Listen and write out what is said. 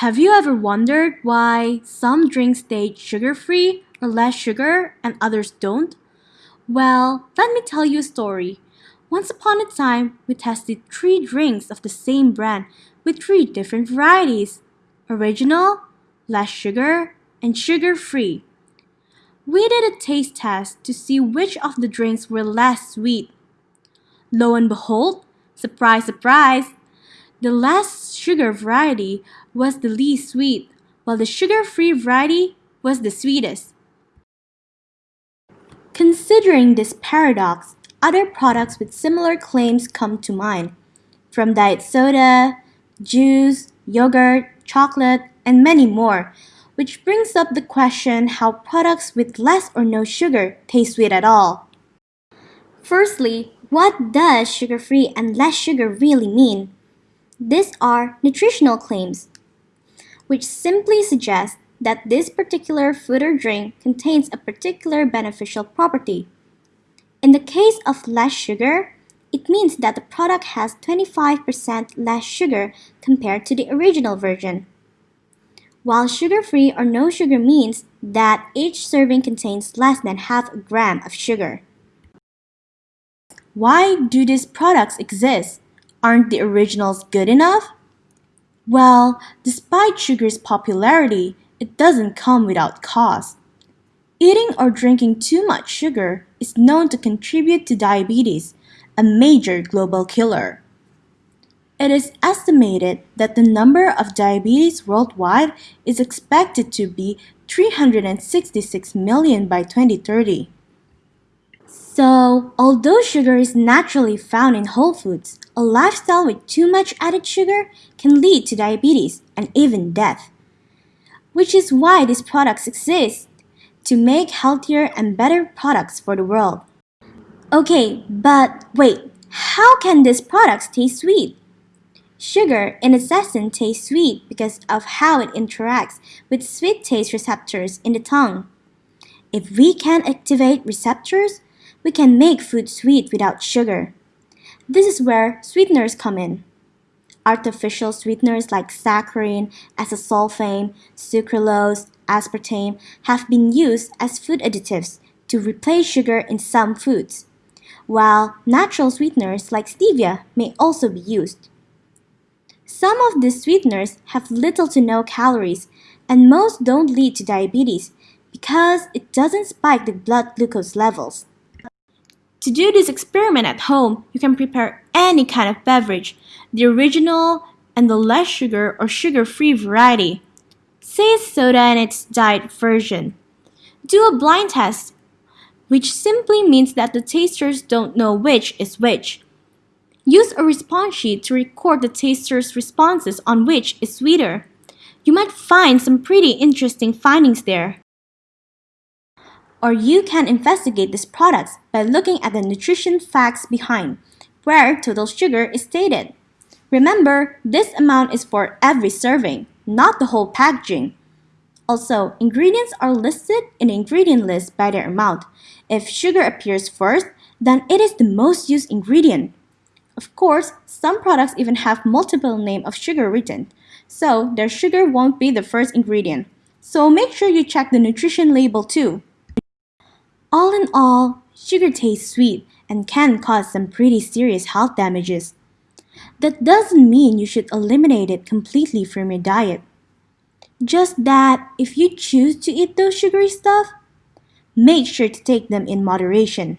Have you ever wondered why some drinks state sugar-free or less sugar and others don't? Well, let me tell you a story. Once upon a time, we tested three drinks of the same brand with three different varieties. Original, less sugar, and sugar-free. We did a taste test to see which of the drinks were less sweet. Lo and behold, surprise surprise, the less sugar variety was the least sweet, while the sugar-free variety was the sweetest. Considering this paradox, other products with similar claims come to mind, from diet soda, juice, yogurt, chocolate, and many more, which brings up the question how products with less or no sugar taste sweet at all. Firstly, what does sugar-free and less sugar really mean? These are nutritional claims, which simply suggests that this particular food or drink contains a particular beneficial property. In the case of less sugar, it means that the product has 25% less sugar compared to the original version. While sugar-free or no sugar means that each serving contains less than half a gram of sugar. Why do these products exist? Aren't the originals good enough? Well, despite sugar's popularity, it doesn't come without cost. Eating or drinking too much sugar is known to contribute to diabetes, a major global killer. It is estimated that the number of diabetes worldwide is expected to be 366 million by 2030. So, although sugar is naturally found in whole foods, a lifestyle with too much added sugar can lead to diabetes and even death. Which is why these products exist, to make healthier and better products for the world. Okay, but wait, how can these products taste sweet? Sugar, in its essence, tastes sweet because of how it interacts with sweet taste receptors in the tongue. If we can activate receptors, we can make food sweet without sugar. This is where sweeteners come in. Artificial sweeteners like saccharin, acesulfame, sucralose, aspartame have been used as food additives to replace sugar in some foods, while natural sweeteners like stevia may also be used. Some of these sweeteners have little to no calories, and most don't lead to diabetes because it doesn't spike the blood glucose levels. To do this experiment at home, you can prepare any kind of beverage, the original and the less sugar or sugar-free variety. Say soda and its diet version. Do a blind test, which simply means that the tasters don't know which is which. Use a response sheet to record the taster's responses on which is sweeter. You might find some pretty interesting findings there. Or you can investigate these products by looking at the nutrition facts behind, where total sugar is stated. Remember, this amount is for every serving, not the whole packaging. Also, ingredients are listed in the ingredient list by their amount. If sugar appears first, then it is the most used ingredient. Of course, some products even have multiple name of sugar written, so their sugar won't be the first ingredient. So make sure you check the nutrition label too. All in all, sugar tastes sweet and can cause some pretty serious health damages. That doesn't mean you should eliminate it completely from your diet. Just that if you choose to eat those sugary stuff, make sure to take them in moderation.